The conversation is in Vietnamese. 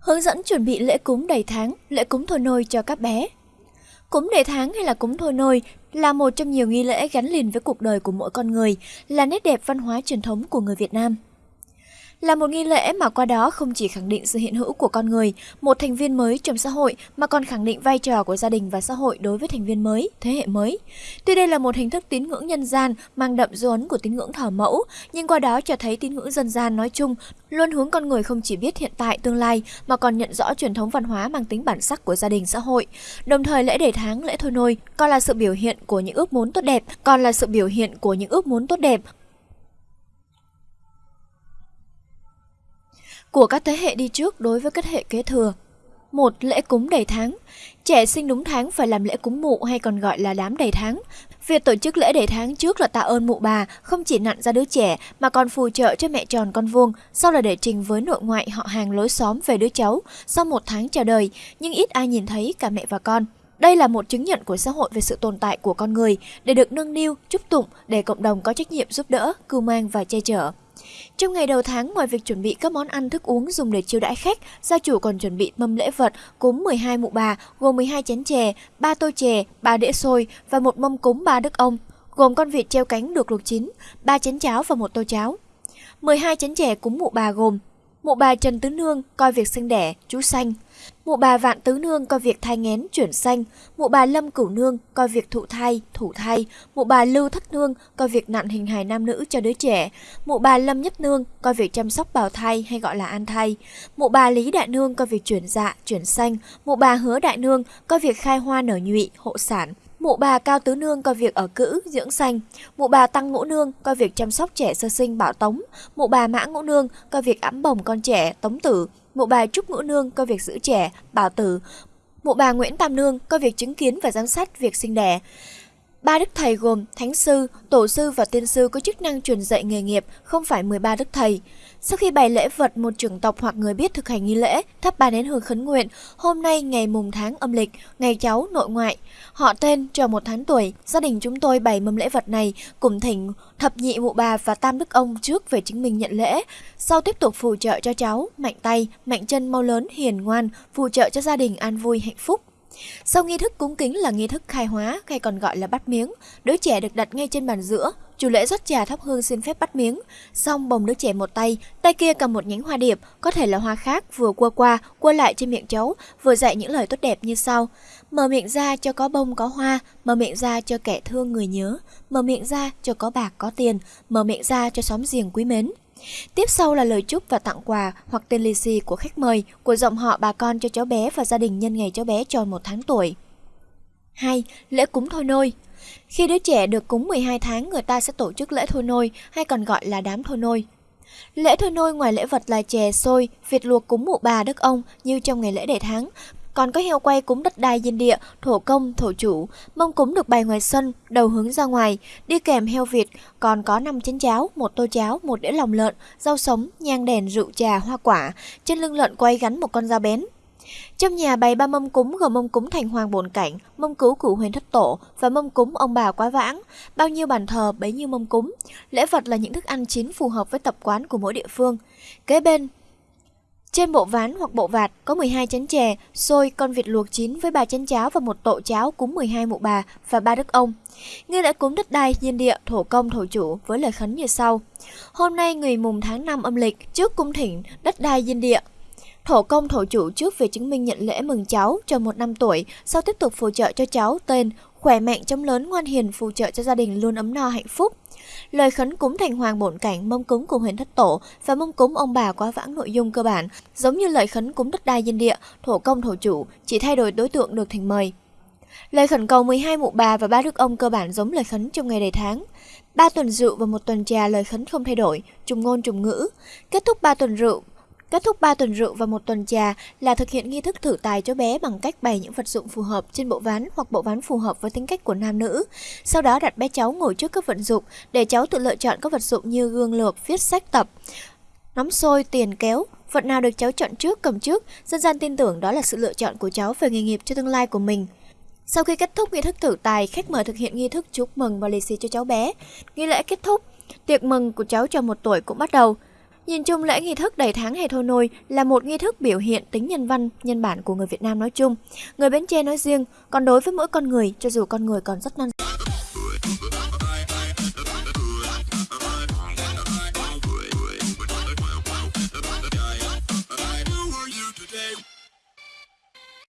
Hướng dẫn chuẩn bị lễ cúng đầy tháng, lễ cúng thôi nôi cho các bé. Cúng đầy tháng hay là cúng thôi nôi là một trong nhiều nghi lễ gắn liền với cuộc đời của mỗi con người, là nét đẹp văn hóa truyền thống của người Việt Nam là một nghi lễ mà qua đó không chỉ khẳng định sự hiện hữu của con người, một thành viên mới trong xã hội mà còn khẳng định vai trò của gia đình và xã hội đối với thành viên mới, thế hệ mới. Tuy đây là một hình thức tín ngưỡng nhân gian mang đậm dấu ấn của tín ngưỡng thờ mẫu, nhưng qua đó cho thấy tín ngưỡng dân gian nói chung luôn hướng con người không chỉ biết hiện tại tương lai mà còn nhận rõ truyền thống văn hóa mang tính bản sắc của gia đình xã hội. Đồng thời lễ đề tháng, lễ thôi nôi còn là sự biểu hiện của những ước muốn tốt đẹp, còn là sự biểu hiện của những ước muốn tốt đẹp của các thế hệ đi trước đối với các thế hệ kế thừa. Một lễ cúng đầy tháng. Trẻ sinh đúng tháng phải làm lễ cúng mụ hay còn gọi là đám đầy tháng. Việc tổ chức lễ đầy tháng trước là tạ ơn mụ bà, không chỉ nặn ra đứa trẻ mà còn phù trợ cho mẹ tròn con vuông, sau là để trình với nội ngoại họ hàng lối xóm về đứa cháu sau một tháng chào đời, nhưng ít ai nhìn thấy cả mẹ và con. Đây là một chứng nhận của xã hội về sự tồn tại của con người để được nâng niu, chúc tụng để cộng đồng có trách nhiệm giúp đỡ, cưu mang và che chở. Trong ngày đầu tháng, ngoài việc chuẩn bị các món ăn thức uống dùng để chiêu đãi khách, gia chủ còn chuẩn bị mâm lễ vật cúng 12 mụ bà, gồm 12 chén chè, 3 tô chè, 3 đĩa xôi và một mâm cúng ba đức ông, gồm con vịt treo cánh được luộc chín, 3 chén cháo và một tô cháo. 12 chén chè cúng mụ bà gồm Mụ bà Trần Tứ Nương coi việc sinh đẻ, chú xanh. Mụ bà Vạn Tứ Nương coi việc thai nghén, chuyển xanh. Mụ bà Lâm Cửu Nương coi việc thụ thai, thủ thai. Mụ bà Lưu Thất Nương coi việc nặn hình hài nam nữ cho đứa trẻ. Mụ bà Lâm Nhất Nương coi việc chăm sóc bào thai hay gọi là an thai. Mụ bà Lý Đại Nương coi việc chuyển dạ, chuyển xanh. Mụ bà Hứa Đại Nương coi việc khai hoa nở nhụy, hộ sản. Mụ bà Cao Tứ Nương coi việc ở cữ, dưỡng sanh, Mụ bà Tăng Ngũ Nương coi việc chăm sóc trẻ sơ sinh bảo tống. Mụ bà Mã Ngũ Nương coi việc ẵm bồng con trẻ, tống tử. Mụ bà Trúc Ngũ Nương coi việc giữ trẻ, bảo tử. Mụ bà Nguyễn Tam Nương coi việc chứng kiến và giám sát việc sinh đẻ. Ba đức thầy gồm thánh sư, tổ sư và tiên sư có chức năng truyền dạy nghề nghiệp, không phải 13 đức thầy. Sau khi bày lễ vật một trưởng tộc hoặc người biết thực hành nghi lễ, thắp ba nén hương khấn nguyện, hôm nay ngày mùng tháng âm lịch, ngày cháu nội ngoại, họ tên cho một tháng tuổi, gia đình chúng tôi bày mâm lễ vật này, cùng thỉnh thập nhị mụ bà và tam đức ông trước về chứng minh nhận lễ, sau tiếp tục phù trợ cho cháu, mạnh tay, mạnh chân mau lớn, hiền ngoan, phù trợ cho gia đình an vui hạnh phúc. Sau nghi thức cúng kính là nghi thức khai hóa hay còn gọi là bắt miếng, đứa trẻ được đặt ngay trên bàn giữa, chủ lễ rót trà thắp hương xin phép bắt miếng, xong bồng đứa trẻ một tay, tay kia cầm một nhánh hoa điệp, có thể là hoa khác, vừa qua qua, qua lại trên miệng cháu, vừa dạy những lời tốt đẹp như sau. Mở miệng ra cho có bông có hoa, mở miệng ra cho kẻ thương người nhớ, mở miệng ra cho có bạc có tiền, mở miệng ra cho xóm giềng quý mến. Tiếp sau là lời chúc và tặng quà hoặc tên lì xì của khách mời, của dòng họ bà con cho cháu bé và gia đình nhân ngày cháu bé tròn một tháng tuổi. 2. Lễ cúng thôi nôi Khi đứa trẻ được cúng 12 tháng, người ta sẽ tổ chức lễ thôi nôi, hay còn gọi là đám thôi nôi. Lễ thôi nôi ngoài lễ vật là chè, xôi, vịt luộc cúng mụ bà đức ông như trong ngày lễ đề tháng, còn có heo quay cúng đất đai diên địa, thổ công, thổ chủ, mông cúng được bày ngoài sân, đầu hướng ra ngoài, đi kèm heo vịt, còn có năm chén cháo, một tô cháo, một đĩa lòng lợn, rau sống, nhang đèn, rượu trà, hoa quả, trên lưng lợn quay gắn một con dao bén. Trong nhà bày ba mâm cúng gồm mâm cúng thành hoàng bổn cảnh, mâm cứu cửu huyền thất tổ và mâm cúng ông bà quá vãng. Bao nhiêu bàn thờ bấy nhiêu mâm cúng. Lễ vật là những thức ăn chín phù hợp với tập quán của mỗi địa phương. Kế bên trên bộ ván hoặc bộ vạt có 12 chén chè, xôi, con vịt luộc chín với 3 chén cháo và một tổ cháo cúng 12 mụ bà và ba đức ông. Nghi lễ cúng đất đai, nhiên địa, thổ công, thổ chủ với lời khấn như sau. Hôm nay người mùng tháng 5 âm lịch, trước cung thỉnh đất đai nhiên địa, Thổ công thổ chủ trước về chứng minh nhận lễ mừng cháu cho một năm tuổi, sau tiếp tục phù trợ cho cháu tên khỏe mạnh chống lớn ngoan hiền phù trợ cho gia đình luôn ấm no hạnh phúc. Lời khấn cúng thành hoàng bổn cảnh, mâm cúng của huyền thất tổ và mâm cúng ông bà quá vãng nội dung cơ bản, giống như lời khấn cúng đất đai dân địa, thổ công thổ chủ, chỉ thay đổi đối tượng được thành mời. Lời khẩn cầu 12 mụ bà và ba đức ông cơ bản giống lời khấn trong ngày đầy tháng. Ba tuần rượu và một tuần trà lời khấn không thay đổi, trùng ngôn trùng ngữ. Kết thúc ba tuần rượu Kết thúc 3 tuần rượu và một tuần trà là thực hiện nghi thức thử tài cho bé bằng cách bày những vật dụng phù hợp trên bộ ván hoặc bộ ván phù hợp với tính cách của nam nữ. Sau đó đặt bé cháu ngồi trước các vật dụng để cháu tự lựa chọn các vật dụng như gương lược, viết sách tập, nắm sôi, tiền kéo. Vật nào được cháu chọn trước cầm trước, dân gian tin tưởng đó là sự lựa chọn của cháu về nghề nghiệp cho tương lai của mình. Sau khi kết thúc nghi thức thử tài, khách mời thực hiện nghi thức chúc mừng và lì xì cho cháu bé. Nghi lễ kết thúc, tiệc mừng của cháu tròn một tuổi cũng bắt đầu. Nhìn chung lễ nghi thức đầy tháng hè thôi nôi là một nghi thức biểu hiện tính nhân văn, nhân bản của người Việt Nam nói chung, người Bến Tre nói riêng, còn đối với mỗi con người, cho dù con người còn rất non